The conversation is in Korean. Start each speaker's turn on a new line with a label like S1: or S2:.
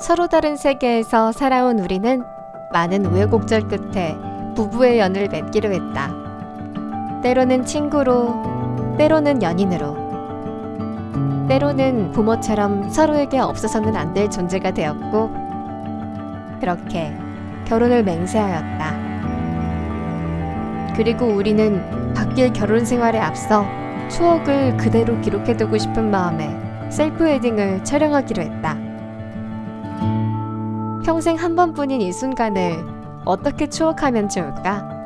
S1: 서로 다른 세계에서 살아온 우리는 많은 우여곡절 끝에 부부의 연을 맺기로 했다. 때로는 친구로, 때로는 연인으로, 때로는 부모처럼 서로에게 없어서는 안 될 존재가 되었고, 그렇게 결혼을 맹세하였다. 그리고 우리는 바뀔 결혼 생활에 앞서 추억을 그대로 기록해두고 싶은 마음에 셀프 웨딩을 촬영하기로 했다. 평생 한 번뿐인 이 순간을 어떻게 추억하면 좋을까?